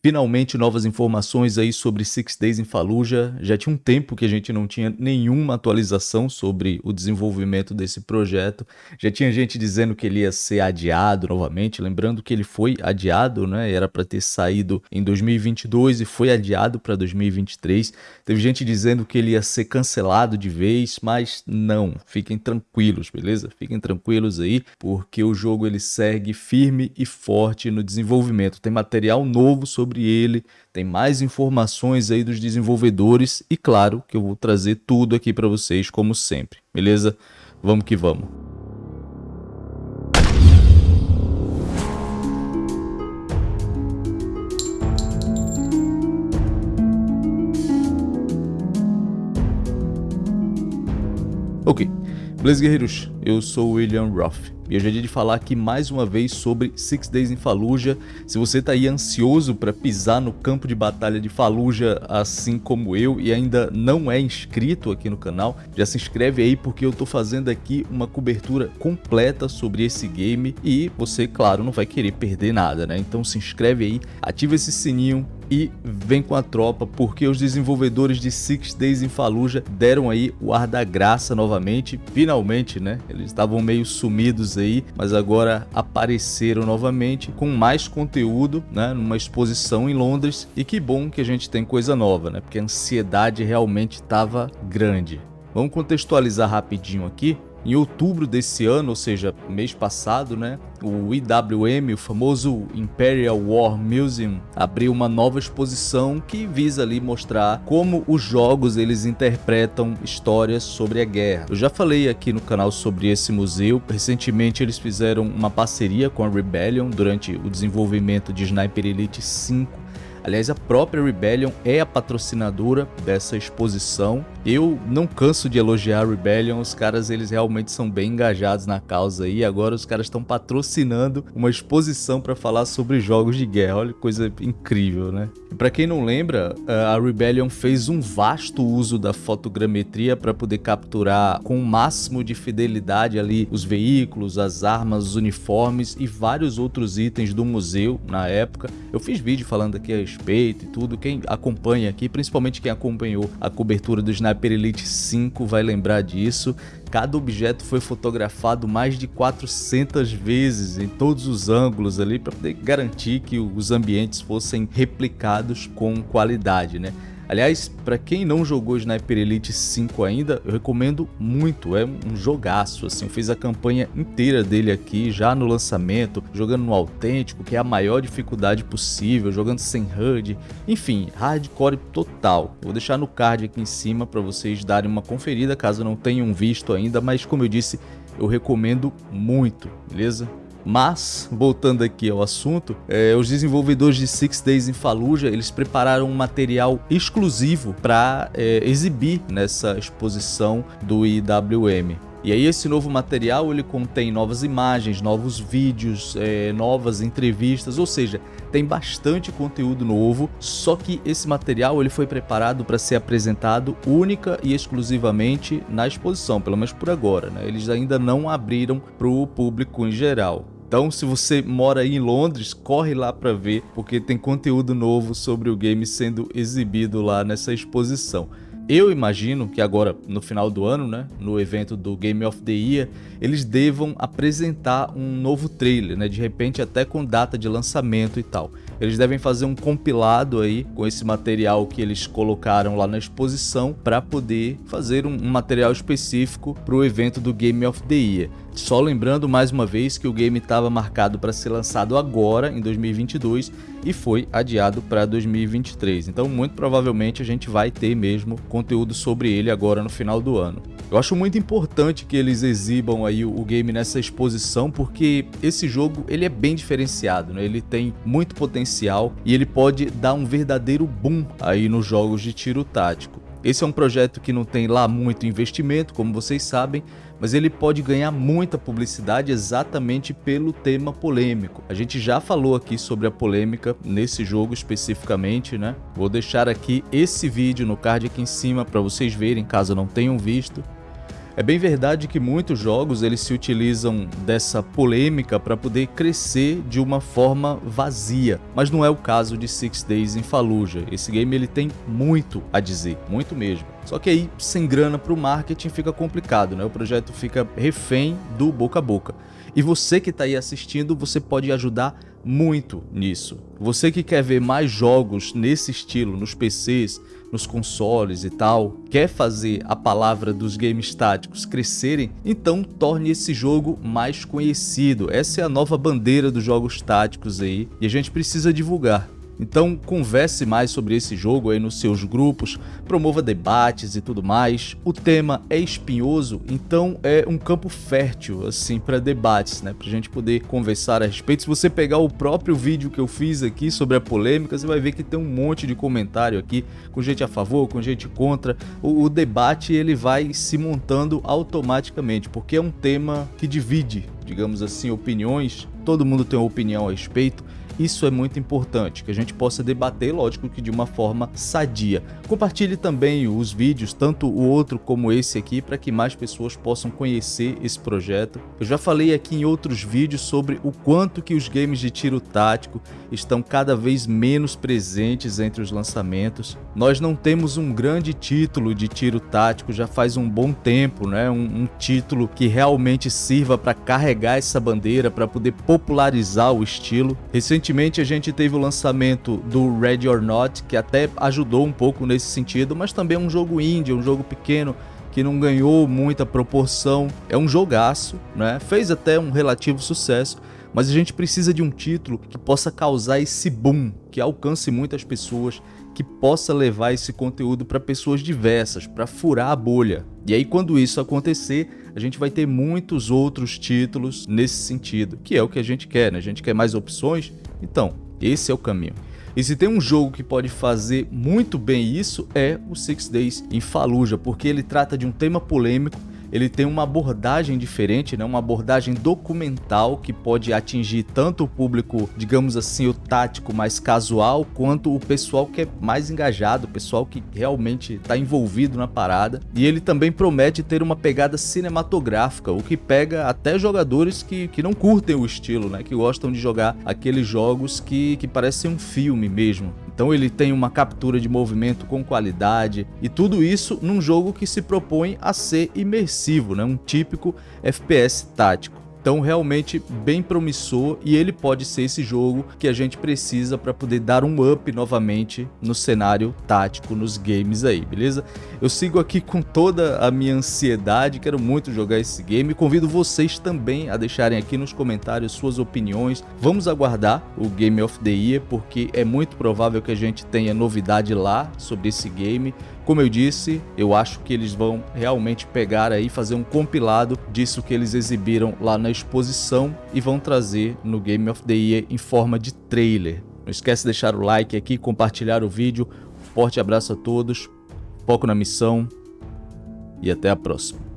Finalmente novas informações aí sobre Six Days in Fallujah. Já tinha um tempo que a gente não tinha nenhuma atualização sobre o desenvolvimento desse projeto. Já tinha gente dizendo que ele ia ser adiado novamente, lembrando que ele foi adiado, né? Era para ter saído em 2022 e foi adiado para 2023. Teve gente dizendo que ele ia ser cancelado de vez, mas não. Fiquem tranquilos, beleza? Fiquem tranquilos aí, porque o jogo ele segue firme e forte no desenvolvimento. Tem material novo sobre sobre ele, tem mais informações aí dos desenvolvedores e claro que eu vou trazer tudo aqui para vocês como sempre, beleza? Vamos que vamos. Ok, beleza guerreiros, eu sou o William Roth e hoje é dia de falar aqui mais uma vez sobre Six Days in Fallujah. Se você está aí ansioso para pisar no campo de batalha de Fallujah, assim como eu, e ainda não é inscrito aqui no canal, já se inscreve aí porque eu estou fazendo aqui uma cobertura completa sobre esse game e você, claro, não vai querer perder nada, né? Então se inscreve aí, ativa esse sininho, e vem com a tropa, porque os desenvolvedores de Six Days in Fallujah deram aí o ar da graça novamente, finalmente, né? Eles estavam meio sumidos aí, mas agora apareceram novamente com mais conteúdo, né? Numa exposição em Londres e que bom que a gente tem coisa nova, né? Porque a ansiedade realmente estava grande. Vamos contextualizar rapidinho aqui. Em outubro desse ano, ou seja, mês passado, né, o IWM, o famoso Imperial War Museum, abriu uma nova exposição que visa ali mostrar como os jogos eles interpretam histórias sobre a guerra. Eu já falei aqui no canal sobre esse museu, recentemente eles fizeram uma parceria com a Rebellion durante o desenvolvimento de Sniper Elite 5 Aliás, a própria Rebellion é a patrocinadora dessa exposição. Eu não canso de elogiar a Rebellion, os caras eles realmente são bem engajados na causa e agora os caras estão patrocinando uma exposição para falar sobre jogos de guerra. Olha que coisa incrível, né? Para quem não lembra, a Rebellion fez um vasto uso da fotogrametria para poder capturar com o máximo de fidelidade ali os veículos, as armas, os uniformes e vários outros itens do museu na época. Eu fiz vídeo falando aqui a respeito e tudo. Quem acompanha aqui, principalmente quem acompanhou a cobertura do Sniper Elite 5 vai lembrar disso. Cada objeto foi fotografado mais de 400 vezes em todos os ângulos ali para poder garantir que os ambientes fossem replicados com qualidade, né? Aliás, para quem não jogou Sniper Elite 5 ainda, eu recomendo muito, é um jogaço, assim, eu fiz a campanha inteira dele aqui, já no lançamento, jogando no autêntico, que é a maior dificuldade possível, jogando sem HUD, enfim, hardcore total. Vou deixar no card aqui em cima para vocês darem uma conferida, caso não tenham visto ainda, mas como eu disse, eu recomendo muito, beleza? Mas, voltando aqui ao assunto, é, os desenvolvedores de Six Days in Fallujah, eles prepararam um material exclusivo para é, exibir nessa exposição do IWM. E aí esse novo material ele contém novas imagens, novos vídeos, é, novas entrevistas, ou seja, tem bastante conteúdo novo, só que esse material ele foi preparado para ser apresentado única e exclusivamente na exposição, pelo menos por agora, né? eles ainda não abriram para o público em geral. Então, se você mora aí em Londres, corre lá para ver, porque tem conteúdo novo sobre o game sendo exibido lá nessa exposição. Eu imagino que agora, no final do ano, né, no evento do Game of the Year, eles devam apresentar um novo trailer, né, de repente até com data de lançamento e tal. Eles devem fazer um compilado aí com esse material que eles colocaram lá na exposição para poder fazer um, um material específico para o evento do Game of the Year. Só lembrando mais uma vez que o game estava marcado para ser lançado agora, em 2022, e foi adiado para 2023. Então, muito provavelmente, a gente vai ter mesmo conteúdo sobre ele agora no final do ano. Eu acho muito importante que eles exibam aí o game nessa exposição, porque esse jogo ele é bem diferenciado, né? ele tem muito potencial e ele pode dar um verdadeiro boom aí nos jogos de tiro tático. Esse é um projeto que não tem lá muito investimento, como vocês sabem, mas ele pode ganhar muita publicidade exatamente pelo tema polêmico. A gente já falou aqui sobre a polêmica nesse jogo especificamente, né? Vou deixar aqui esse vídeo no card aqui em cima para vocês verem, caso não tenham visto. É bem verdade que muitos jogos eles se utilizam dessa polêmica para poder crescer de uma forma vazia, mas não é o caso de Six Days in Fallujah. Esse game ele tem muito a dizer, muito mesmo. Só que aí, sem grana para o marketing, fica complicado, né? O projeto fica refém do boca a boca. E você que está aí assistindo, você pode ajudar muito nisso. Você que quer ver mais jogos nesse estilo nos PCs, nos consoles e tal, quer fazer a palavra dos games táticos crescerem, então torne esse jogo mais conhecido. Essa é a nova bandeira dos jogos táticos aí e a gente precisa divulgar. Então converse mais sobre esse jogo aí nos seus grupos, promova debates e tudo mais. O tema é espinhoso, então é um campo fértil assim para debates, né? Pra gente poder conversar a respeito. Se você pegar o próprio vídeo que eu fiz aqui sobre a polêmica, você vai ver que tem um monte de comentário aqui com gente a favor, com gente contra. O, o debate ele vai se montando automaticamente, porque é um tema que divide, digamos assim, opiniões. Todo mundo tem uma opinião a respeito isso é muito importante, que a gente possa debater, lógico que de uma forma sadia. Compartilhe também os vídeos, tanto o outro como esse aqui, para que mais pessoas possam conhecer esse projeto. Eu já falei aqui em outros vídeos sobre o quanto que os games de tiro tático estão cada vez menos presentes entre os lançamentos. Nós não temos um grande título de tiro tático já faz um bom tempo, né? um, um título que realmente sirva para carregar essa bandeira, para poder popularizar o estilo. Recentemente a gente teve o lançamento do Ready or Not, que até ajudou um pouco nesse sentido, mas também é um jogo indie, um jogo pequeno, que não ganhou muita proporção. É um jogaço, né? Fez até um relativo sucesso, mas a gente precisa de um título que possa causar esse boom, que alcance muitas pessoas, que possa levar esse conteúdo para pessoas diversas, para furar a bolha. E aí quando isso acontecer, a gente vai ter muitos outros títulos nesse sentido, que é o que a gente quer, né? A gente quer mais opções então, esse é o caminho. E se tem um jogo que pode fazer muito bem isso, é o Six Days in Fallujah, porque ele trata de um tema polêmico ele tem uma abordagem diferente, né? uma abordagem documental que pode atingir tanto o público, digamos assim, o tático mais casual, quanto o pessoal que é mais engajado, o pessoal que realmente está envolvido na parada. E ele também promete ter uma pegada cinematográfica, o que pega até jogadores que, que não curtem o estilo, né? que gostam de jogar aqueles jogos que, que parecem um filme mesmo. Então ele tem uma captura de movimento com qualidade e tudo isso num jogo que se propõe a ser imersivo, né? um típico FPS tático. Então realmente bem promissor e ele pode ser esse jogo que a gente precisa para poder dar um up novamente no cenário tático nos games aí, beleza? Eu sigo aqui com toda a minha ansiedade, quero muito jogar esse game, convido vocês também a deixarem aqui nos comentários suas opiniões. Vamos aguardar o Game of the Year porque é muito provável que a gente tenha novidade lá sobre esse game. Como eu disse, eu acho que eles vão realmente pegar aí fazer um compilado disso que eles exibiram lá na exposição e vão trazer no Game of the Year em forma de trailer. Não esquece de deixar o like aqui, compartilhar o vídeo. Forte abraço a todos, foco na missão e até a próxima.